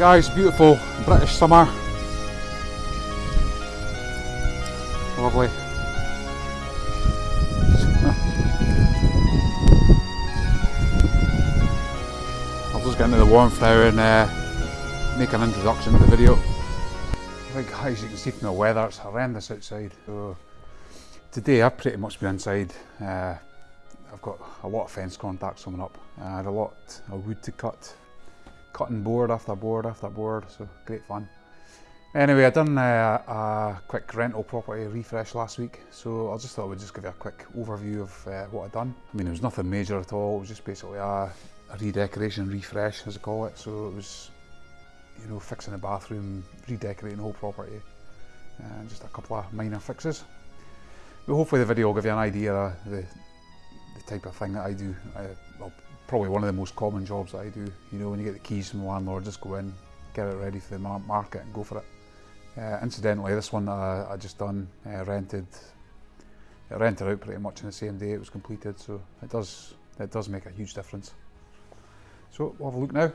guys, beautiful British summer. Lovely. I'll just get into the warmth now and uh, make an introduction to the video. Right guys, you can see from the weather it's horrendous outside. So today I've pretty much been inside. Uh, I've got a lot of fence contacts coming up. I had a lot of wood to cut, cutting board after board after board, so great fun. Anyway, I done uh, a quick rental property refresh last week, so I just thought I would just give you a quick overview of uh, what I'd done. I mean, it was nothing major at all, it was just basically a, a redecoration, refresh as I call it, so it was, you know, fixing the bathroom, redecorating the whole property, and just a couple of minor fixes. But hopefully the video will give you an idea of the, the type of thing that I do. Probably one of the most common jobs that I do. You know, when you get the keys from the landlord, just go in, get it ready for the market and go for it. Uh, incidentally, this one I, I just done uh, rented. It rented out pretty much on the same day it was completed, so it does it does make a huge difference. So we'll have a look now.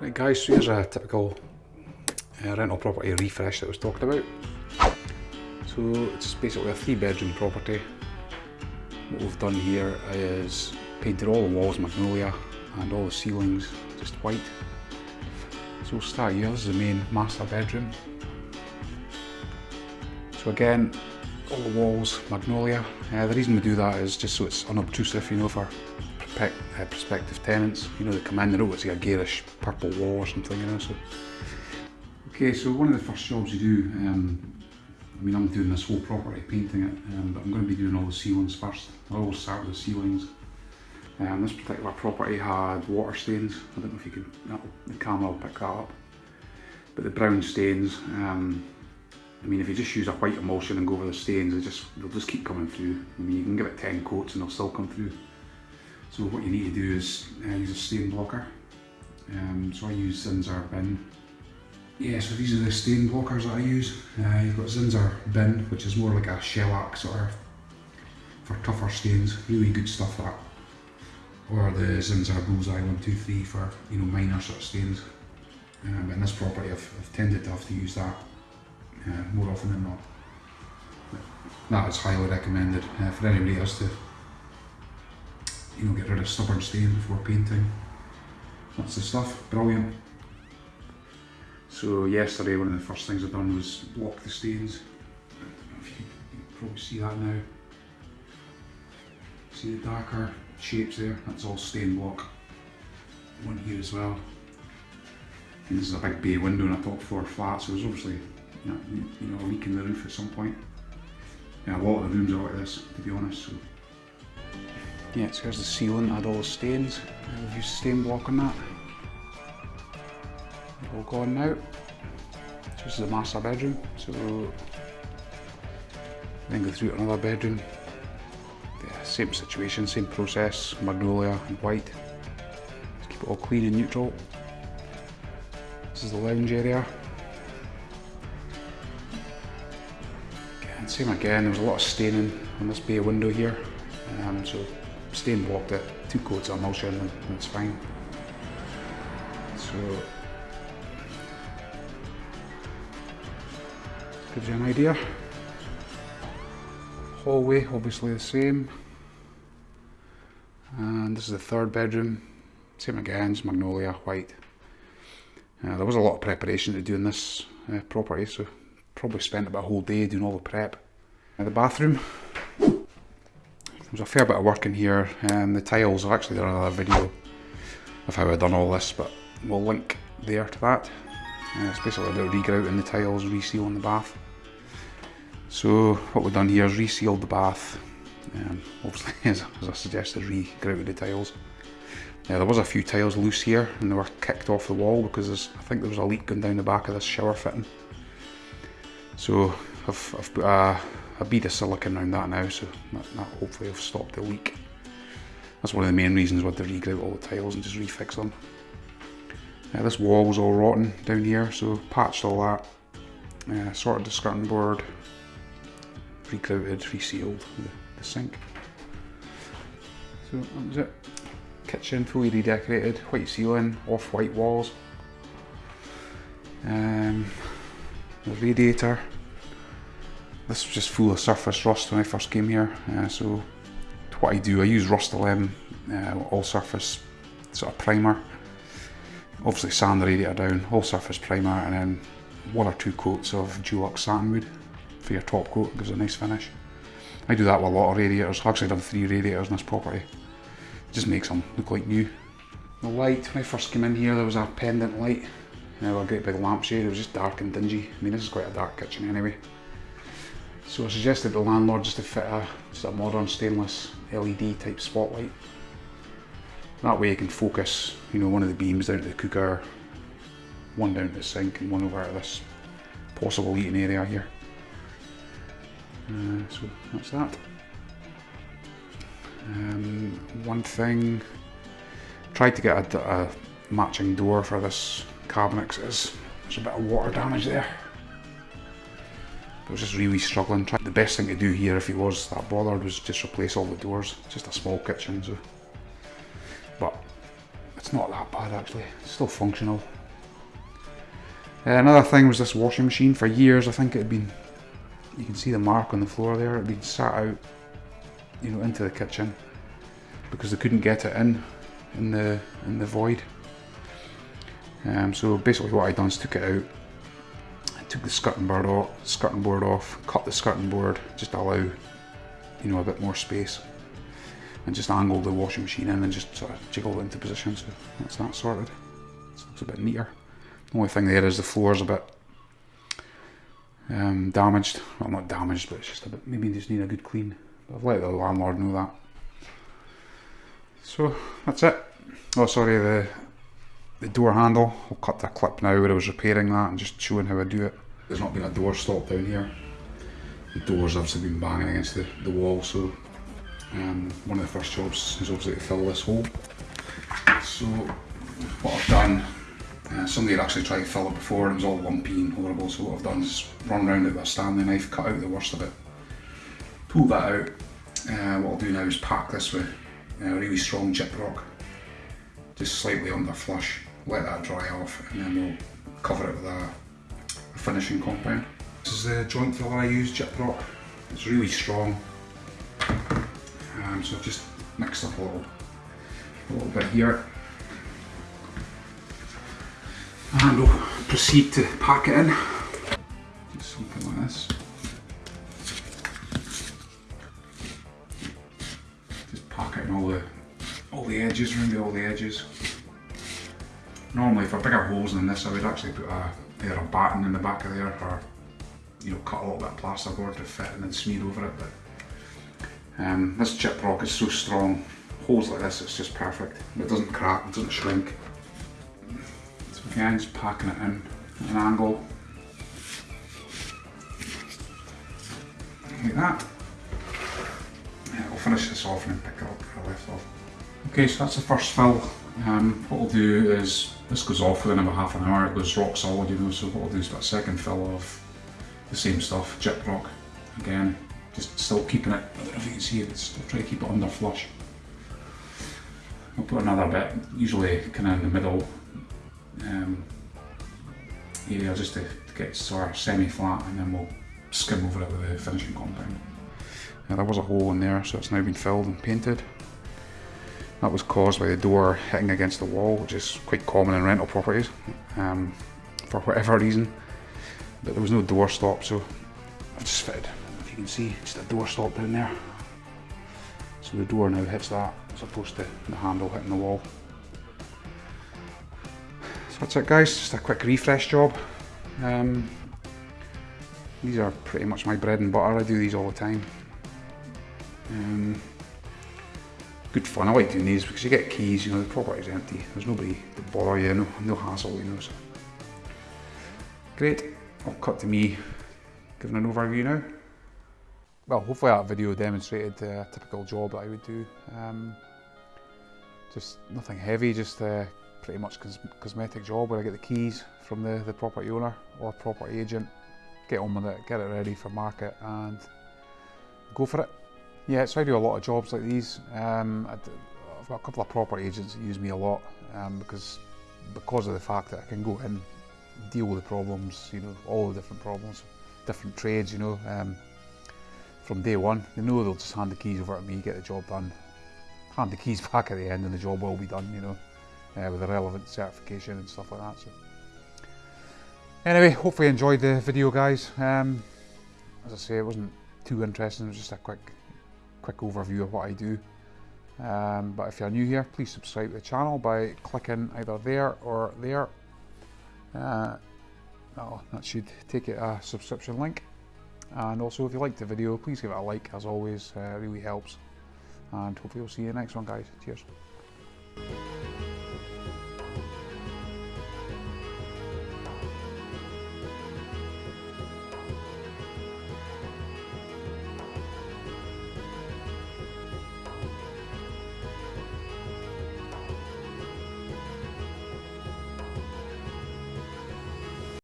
Right, guys. So here's a typical uh, rental property refresh that was talked about. So it's basically a three-bedroom property. What we've done here is painted all the walls magnolia and all the ceilings just white. So we'll start here, this is the main master bedroom. So again, all the walls magnolia. Uh, the reason we do that is just so it's unobtrusive, you know, for uh, prospective tenants. You know, they come in, they don't see a garish purple wall or something, you know. So, okay, so one of the first jobs you do, um, I mean, I'm doing this whole property, painting it, um, but I'm going to be doing all the ceilings first. I always start with the ceilings. Um, this particular property had water stains. I don't know if you can, the camera will pick that up. But the brown stains, um, I mean, if you just use a white emulsion and go over the stains, they just, they'll just keep coming through. I mean, you can give it 10 coats and they'll still come through. So what you need to do is uh, use a stain blocker. Um, so I use Zinsser bin. Yeah, so these are the stain blockers that I use. Uh, you've got Zinsser bin, which is more like a shellac sort of for tougher stains. Really good stuff that or the Zinsser Bullseye 123 for you know minor sort of stains. Um, but in this property I've, I've, tended to have to use that uh, more often than not. But that is highly recommended uh, for anybody else to you know get rid of stubborn stains before painting. That's the stuff, brilliant. So yesterday one of the first things I've done was block the stains. I don't know if you you can probably see that now. See the darker shapes there, that's all stain block. One here as well. And this is a big bay window in a top floor flat, so there's obviously you know, you know, a leak in the roof at some point. Yeah, a lot of the rooms are like this, to be honest. So. Yeah, so here's the ceiling, had all the stains. We've used stain block on that. All gone now. This is the master bedroom. So then go through to another bedroom same situation, same process, magnolia and white. Just keep it all clean and neutral. This is the lounge area. Again, same again, there was a lot of staining on this bay window here. Um, so stain blocked it, two coats of emulsion and, and it's fine. So gives you an idea. Hallway obviously the same. And this is the third bedroom. Same again, magnolia, white. Uh, there was a lot of preparation to doing this uh, property, so probably spent about a whole day doing all the prep. Uh, the bathroom. There's a fair bit of work in here, and the tiles, I've actually done another video of how I've done all this, but we'll link there to that. Uh, it's basically about regrouting the tiles, resealing the bath. So what we've done here is resealed the bath, um, obviously, as, as I suggested, re-grouted the tiles. Now, there was a few tiles loose here and they were kicked off the wall because I think there was a leak going down the back of this shower fitting. So I've, I've put a, a bead of silicone around that now, so that, that hopefully will stop the leak. That's one of the main reasons why to regrout all the tiles and just refix them. Yeah, this wall was all rotten down here, so patched all that, uh, sorted the skirting board, regrouted, resealed the sink. So that was it. Kitchen fully redecorated, white ceiling, off-white walls. Um, the radiator. This was just full of surface rust when I first came here. Uh, so what I do, I use Rust-Oleum uh, all surface sort of primer. Obviously sand the radiator down, all surface primer and then one or two coats of Dulux satinwood for your top coat, gives a nice finish. I do that with a lot of radiators, I've actually done three radiators in this property. It just makes them look like new. The light, when I first came in here there was a pendant light, you know, a great big lampshade, it was just dark and dingy. I mean this is quite a dark kitchen anyway. So I suggested the landlord just to fit a, just a modern stainless LED type spotlight. That way you can focus, you know, one of the beams down to the cooker, one down to the sink and one over to this possible eating area here. Uh, so that's that. Um, one thing, tried to get a, a, matching door for this cabinet because there's a bit of water damage there. I was just really struggling. The best thing to do here if he was that bothered was just replace all the doors. It's just a small kitchen so. But it's not that bad actually, it's still functional. Uh, another thing was this washing machine. For years I think it had been, you can see the mark on the floor there, it been sat out you know, into the kitchen because they couldn't get it in in the in the void. Um, so basically what I done is took it out, I took the skirting board off, skirting board off, cut the skirting board, just allow you know a bit more space, and just angled the washing machine in and just sort of jiggled it into position. So that's that sorted. So it's a bit neater. The only thing there is the floor's a bit um, damaged. Well, not damaged, but it's just a bit. Maybe just need a good clean. But I've let the landlord know that. So that's it. Oh, sorry, the the door handle. I'll cut the clip now where I was repairing that and just showing how I do it. There's not been a door stop down here. The door's obviously been banging against the, the wall, so um, one of the first jobs is obviously to fill this hole. So what I've done, somebody had actually tried to fill it before and it was all lumpy and horrible, so what I've done is run around it with a Stanley knife, cut out the worst of it, pull that out. Uh, what I'll do now is pack this with uh, really strong Gyproc, just slightly under flush, let that dry off and then we'll cover it with a, a finishing compound. This is the joint filler I use, Gyproc. It's really strong, um, so I've just mixed up a little, a little bit here. And we'll proceed to pack it in. Just something like this. Just pack it in all the all the edges, around all the edges. Normally for bigger holes than this I would actually put a either a batten in the back of there or you know cut a little bit of plasterboard to fit and then smear over it but um, this Gyproc is so strong holes like this it's just perfect it doesn't crack, it doesn't shrink again just packing it in at an angle. Like that. Yeah, I'll finish this off and then pick it up where I left off. Okay so that's the first fill. Um, what we'll do is this goes off within about half an hour, it goes rock solid, you know, so what we'll do is put a second fill of the same stuff, Gyproc, again, just still keeping it, I don't know if you can see it, still try to keep it under flush. I'll put another bit, usually kind of in the middle um, area just to, to get sort of semi-flat and then we'll skim over it with the finishing compound. Yeah, there was a hole in there so it's now been filled and painted. That was caused by the door hitting against the wall, which is quite common in rental properties um, for whatever reason. But there was no door stop, so I've just fitted, if you can see, just a door stop down there. So the door now hits that as opposed to the handle hitting the wall. That's it guys, just a quick refresh job. Um, these are pretty much my bread and butter, I do these all the time. Um, good fun. I like doing these because you get keys, you know, the property's empty. There's nobody to bother you, no, no hassle, you know. So. Great. I'll cut to me giving an overview now. Well, hopefully that video demonstrated a typical job that I would do. Um, just nothing heavy, just uh, pretty much cos cosmetic job where I get the keys from the, the property owner or property agent, get on with it, get it ready for market and go for it. Yeah, so I do a lot of jobs like these. Um, I've got a couple of property agents that use me a lot um, because because of the fact that I can go in deal with the problems, you know, all the different problems, different trades, you know, um, from day one. They know they'll just hand the keys over to me, get the job done, hand the keys back at the end and the job will be done, you know, uh, with the relevant certification and stuff like that. So, Anyway, hopefully you enjoyed the video guys. Um, as I say, it wasn't too interesting, it was just a quick quick overview of what I do. Um, but if you're new here, please subscribe to the channel by clicking either there or there. Uh, oh, that should take it a subscription link. And also, if you liked the video, please give it a like, as always, uh, really helps. And hopefully we'll see you next one, guys. Cheers.